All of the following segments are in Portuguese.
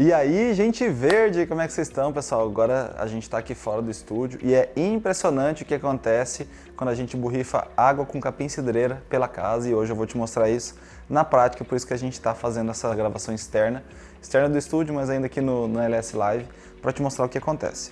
E aí, gente verde, como é que vocês estão, pessoal? Agora a gente está aqui fora do estúdio e é impressionante o que acontece quando a gente borrifa água com capim cidreira pela casa e hoje eu vou te mostrar isso na prática, por isso que a gente está fazendo essa gravação externa, externa do estúdio, mas ainda aqui no, no LS Live, para te mostrar o que acontece.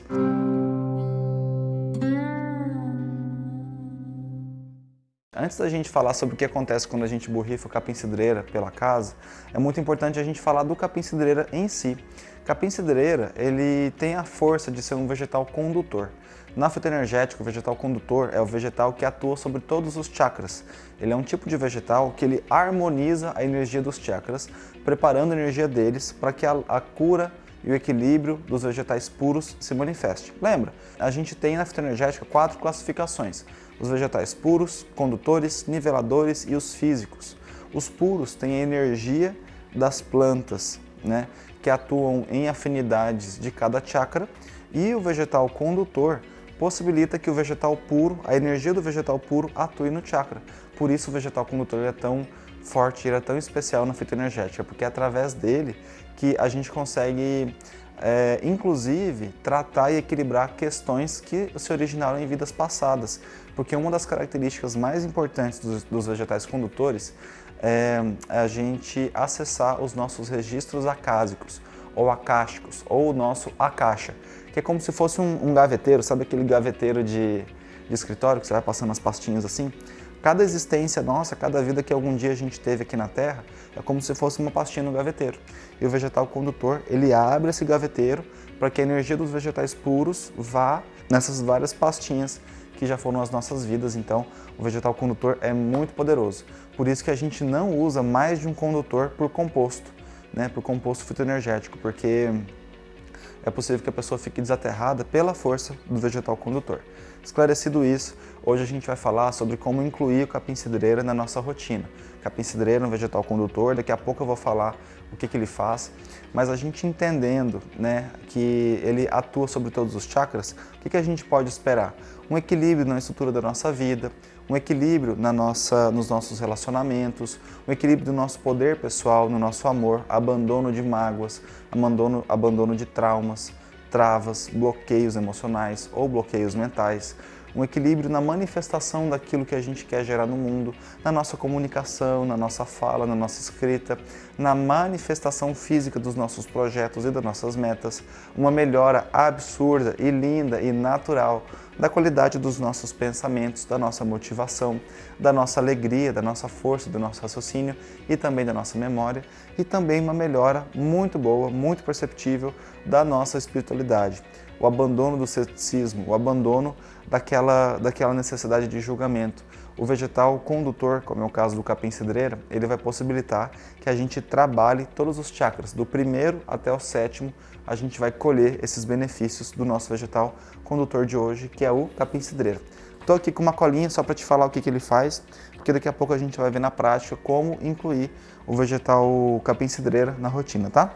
Antes da gente falar sobre o que acontece quando a gente borrifa o capim-cidreira pela casa, é muito importante a gente falar do capim-cidreira em si. Capim-cidreira, ele tem a força de ser um vegetal condutor. Na fitoenergética, o vegetal condutor é o vegetal que atua sobre todos os chakras. Ele é um tipo de vegetal que ele harmoniza a energia dos chakras, preparando a energia deles para que a, a cura e o equilíbrio dos vegetais puros se manifeste. Lembra, a gente tem na fitoenergética quatro classificações os vegetais puros, condutores, niveladores e os físicos. Os puros têm a energia das plantas, né, que atuam em afinidades de cada chakra, e o vegetal condutor possibilita que o vegetal puro, a energia do vegetal puro atue no chakra. Por isso o vegetal condutor é tão forte, ele é tão especial na fitoenergética, porque é através dele que a gente consegue é, inclusive tratar e equilibrar questões que se originaram em vidas passadas, porque uma das características mais importantes dos, dos vegetais condutores é a gente acessar os nossos registros acásicos, ou acásticos, ou o nosso acaixa, que é como se fosse um, um gaveteiro, sabe aquele gaveteiro de, de escritório que você vai passando as pastinhas assim? Cada existência nossa, cada vida que algum dia a gente teve aqui na Terra, é como se fosse uma pastinha no gaveteiro. E o vegetal condutor, ele abre esse gaveteiro para que a energia dos vegetais puros vá nessas várias pastinhas que já foram as nossas vidas, então o vegetal condutor é muito poderoso. Por isso que a gente não usa mais de um condutor por composto, né, por composto fitoenergético, porque é possível que a pessoa fique desaterrada pela força do vegetal condutor. Esclarecido isso, hoje a gente vai falar sobre como incluir o capim-cidreira na nossa rotina. Capim-cidreira é um vegetal condutor, daqui a pouco eu vou falar o que, que ele faz, mas a gente entendendo né, que ele atua sobre todos os chakras, o que, que a gente pode esperar? Um equilíbrio na estrutura da nossa vida, um equilíbrio na nossa, nos nossos relacionamentos, um equilíbrio do nosso poder pessoal, no nosso amor, abandono de mágoas, abandono, abandono de traumas, travas, bloqueios emocionais ou bloqueios mentais, um equilíbrio na manifestação daquilo que a gente quer gerar no mundo, na nossa comunicação, na nossa fala, na nossa escrita, na manifestação física dos nossos projetos e das nossas metas, uma melhora absurda e linda e natural da qualidade dos nossos pensamentos, da nossa motivação, da nossa alegria, da nossa força, do nosso raciocínio e também da nossa memória e também uma melhora muito boa, muito perceptível da nossa espiritualidade. O abandono do ceticismo, o abandono daquela, daquela necessidade de julgamento. O vegetal condutor, como é o caso do capim-cidreira, ele vai possibilitar que a gente trabalhe todos os chakras, do primeiro até o sétimo, a gente vai colher esses benefícios do nosso vegetal condutor de hoje, que é o capim-cidreira. Estou aqui com uma colinha só para te falar o que, que ele faz, porque daqui a pouco a gente vai ver na prática como incluir o vegetal capim-cidreira na rotina, tá?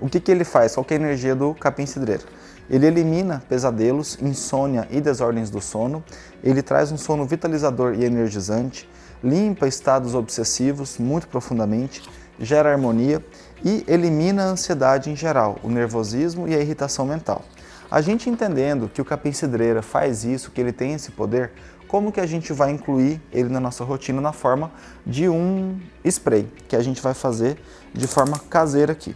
O que, que ele faz? Qual é a energia do capim-cidreira? Ele elimina pesadelos, insônia e desordens do sono, ele traz um sono vitalizador e energizante, limpa estados obsessivos muito profundamente, gera harmonia e elimina a ansiedade em geral, o nervosismo e a irritação mental. A gente entendendo que o capim-cidreira faz isso, que ele tem esse poder, como que a gente vai incluir ele na nossa rotina na forma de um spray, que a gente vai fazer de forma caseira aqui.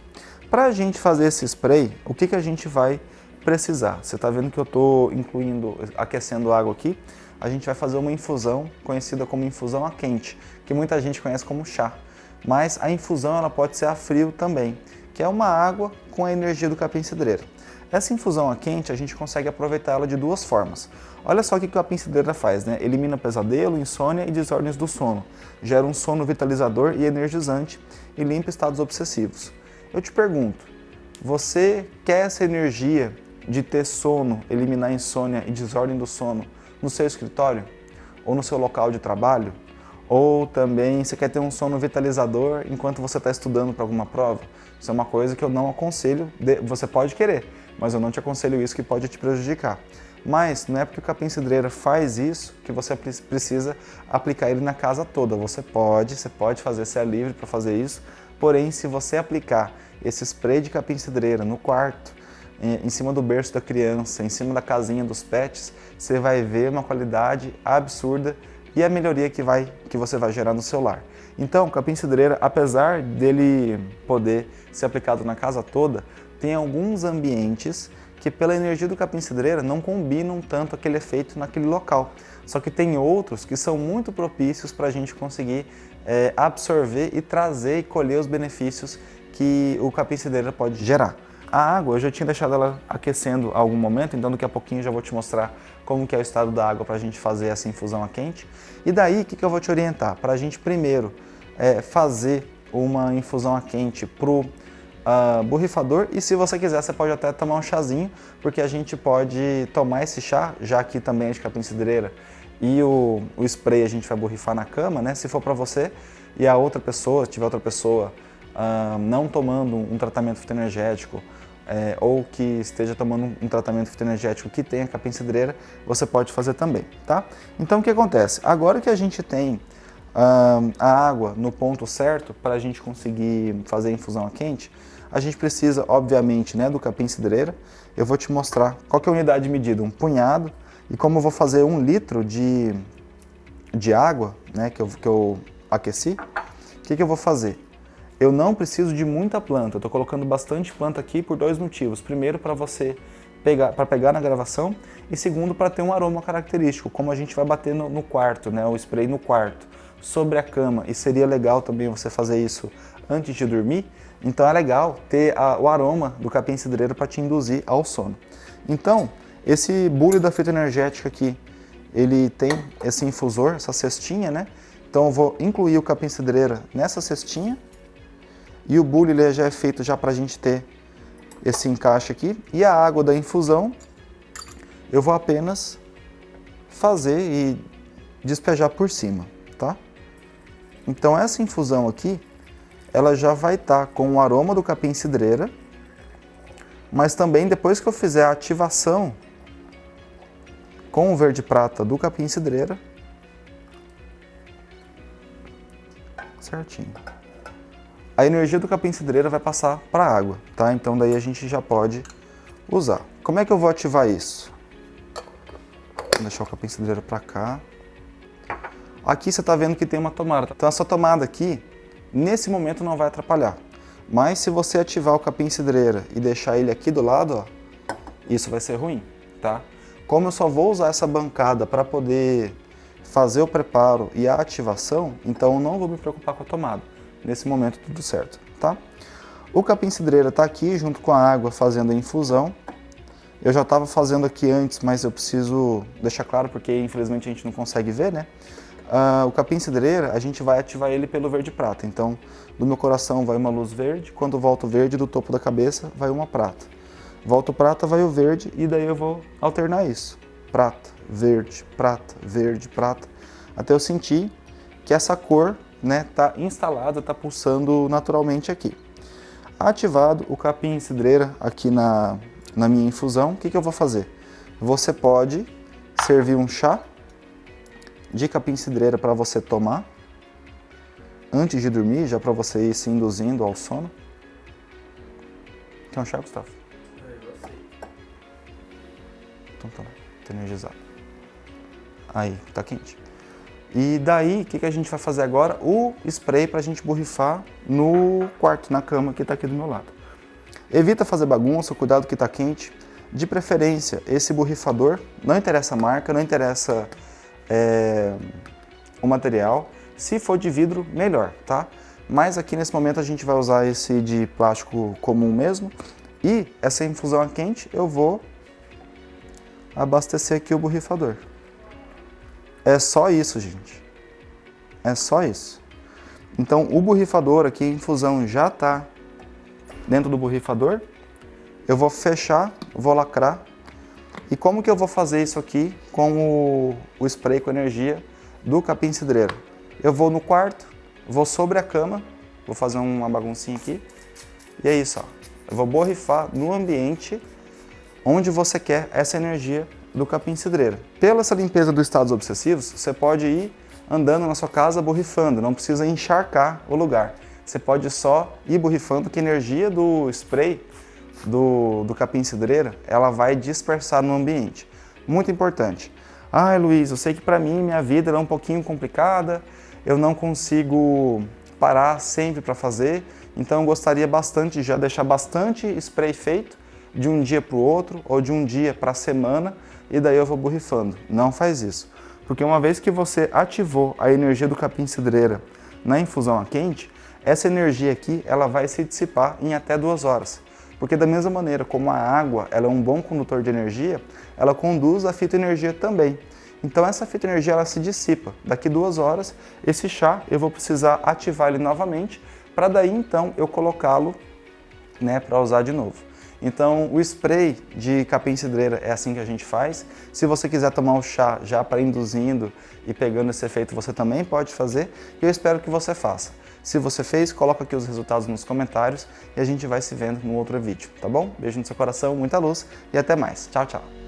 Para a gente fazer esse spray, o que, que a gente vai precisar? Você está vendo que eu estou incluindo, aquecendo água aqui, a gente vai fazer uma infusão conhecida como infusão a quente, que muita gente conhece como chá. Mas a infusão ela pode ser a frio também, que é uma água com a energia do capim-cidreira. Essa infusão a quente a gente consegue aproveitar ela de duas formas. Olha só o que a capim-cidreira faz, né? Elimina pesadelo, insônia e desordens do sono, gera um sono vitalizador e energizante e limpa estados obsessivos. Eu te pergunto, você quer essa energia de ter sono, eliminar insônia e desordem do sono no seu escritório? Ou no seu local de trabalho? Ou também você quer ter um sono vitalizador enquanto você está estudando para alguma prova? Isso é uma coisa que eu não aconselho, você pode querer, mas eu não te aconselho isso que pode te prejudicar. Mas não é porque o capim cidreira faz isso que você precisa aplicar ele na casa toda. Você pode, você pode fazer, você é livre para fazer isso, Porém, se você aplicar esse spray de capim cidreira no quarto, em cima do berço da criança, em cima da casinha dos pets, você vai ver uma qualidade absurda e a melhoria que, vai, que você vai gerar no seu lar. Então, o capim cidreira, apesar dele poder ser aplicado na casa toda, tem alguns ambientes que pela energia do capim cidreira não combinam tanto aquele efeito naquele local. Só que tem outros que são muito propícios para a gente conseguir é, absorver e trazer e colher os benefícios que o capim cidreira pode gerar. A água, eu já tinha deixado ela aquecendo há algum momento, então daqui a pouquinho já vou te mostrar como que é o estado da água para a gente fazer essa infusão a quente. E daí, o que, que eu vou te orientar? Para a gente primeiro é, fazer uma infusão a quente para o uh, ah, borrifador e se você quiser, você pode até tomar um chazinho, porque a gente pode tomar esse chá, já que também é de capim cidreira, e o, o spray a gente vai borrifar na cama, né? Se for para você e a outra pessoa, tiver outra pessoa não tomando um tratamento fitoenergético é, ou que esteja tomando um tratamento fitoenergético que tenha capim cidreira, você pode fazer também, tá? Então o que acontece? Agora que a gente tem a água no ponto certo para a gente conseguir fazer a infusão a quente, a gente precisa, obviamente, né, do capim cidreira. Eu vou te mostrar qual é a unidade de medida, um punhado, e como eu vou fazer um litro de, de água, né, que, eu, que eu aqueci, o que, que eu vou fazer? Eu não preciso de muita planta, eu estou colocando bastante planta aqui por dois motivos. Primeiro, para você pegar, para pegar na gravação, e segundo, para ter um aroma característico, como a gente vai bater no, no quarto, né, o spray no quarto, sobre a cama, e seria legal também você fazer isso antes de dormir, então é legal ter a, o aroma do capim cidreiro para te induzir ao sono. Então, esse bule da fita energética aqui, ele tem esse infusor, essa cestinha, né? Então eu vou incluir o capim cidreira nessa cestinha e o bule ele já é feito já para a gente ter esse encaixe aqui. E a água da infusão eu vou apenas fazer e despejar por cima, tá? Então essa infusão aqui, ela já vai estar tá com o aroma do capim cidreira, mas também depois que eu fizer a ativação com o verde prata do capim cidreira. Certinho. A energia do capim cidreira vai passar para a água, tá? Então daí a gente já pode usar. Como é que eu vou ativar isso? Vou deixar o capim cidreira para cá. Aqui você está vendo que tem uma tomada. Então essa tomada aqui, nesse momento não vai atrapalhar. Mas se você ativar o capim cidreira e deixar ele aqui do lado, ó, isso vai ser ruim, tá? Como eu só vou usar essa bancada para poder fazer o preparo e a ativação, então eu não vou me preocupar com a tomada. Nesse momento tudo certo, tá? O capim cidreira está aqui junto com a água fazendo a infusão. Eu já estava fazendo aqui antes, mas eu preciso deixar claro porque infelizmente a gente não consegue ver, né? Uh, o capim cidreira, a gente vai ativar ele pelo verde prata. Então, do meu coração vai uma luz verde, quando volta o verde, do topo da cabeça vai uma prata. Volta o prata, vai o verde e daí eu vou alternar isso. Prata, verde, prata, verde, prata, até eu sentir que essa cor né, tá instalada, tá pulsando naturalmente aqui. Ativado o capim cidreira aqui na, na minha infusão, o que, que eu vou fazer? Você pode servir um chá de capim cidreira para você tomar antes de dormir, já para você ir se induzindo ao sono. Quer um chá, Gustavo? Então tá, tá energizado. Aí, tá quente. E daí, o que, que a gente vai fazer agora? O spray para a gente borrifar no quarto, na cama que está aqui do meu lado. Evita fazer bagunça, cuidado que está quente. De preferência, esse borrifador, não interessa a marca, não interessa é, o material. Se for de vidro, melhor, tá? Mas aqui nesse momento a gente vai usar esse de plástico comum mesmo. E essa infusão a quente eu vou abastecer aqui o borrifador. É só isso, gente. É só isso. Então, o borrifador aqui, a infusão já está dentro do borrifador. Eu vou fechar, vou lacrar. E como que eu vou fazer isso aqui com o, o spray com energia do capim cidreiro? Eu vou no quarto, vou sobre a cama, vou fazer uma baguncinha aqui. E é isso, ó. Eu vou borrifar no ambiente onde você quer essa energia do capim cidreira. Pela essa limpeza dos estados obsessivos, você pode ir andando na sua casa borrifando, não precisa encharcar o lugar. você pode só ir borrifando que a energia do spray do, do capim-cidreira, ela vai dispersar no ambiente. Muito importante. Ai, Luiz, eu sei que para mim minha vida é um pouquinho complicada, eu não consigo parar sempre para fazer, então eu gostaria bastante de já deixar bastante spray feito de um dia para o outro ou de um dia para a semana e daí eu vou borrifando. Não faz isso, porque uma vez que você ativou a energia do capim-cidreira na infusão a quente, essa energia aqui ela vai se dissipar em até duas horas. Porque da mesma maneira como a água ela é um bom condutor de energia, ela conduz a fitoenergia também. Então essa fitoenergia ela se dissipa. Daqui duas horas, esse chá eu vou precisar ativar ele novamente, para daí então eu colocá-lo né, para usar de novo. Então o spray de capim cidreira é assim que a gente faz. Se você quiser tomar o chá já para induzindo e pegando esse efeito, você também pode fazer. E eu espero que você faça. Se você fez, coloca aqui os resultados nos comentários e a gente vai se vendo no outro vídeo, tá bom? Beijo no seu coração, muita luz e até mais. Tchau, tchau!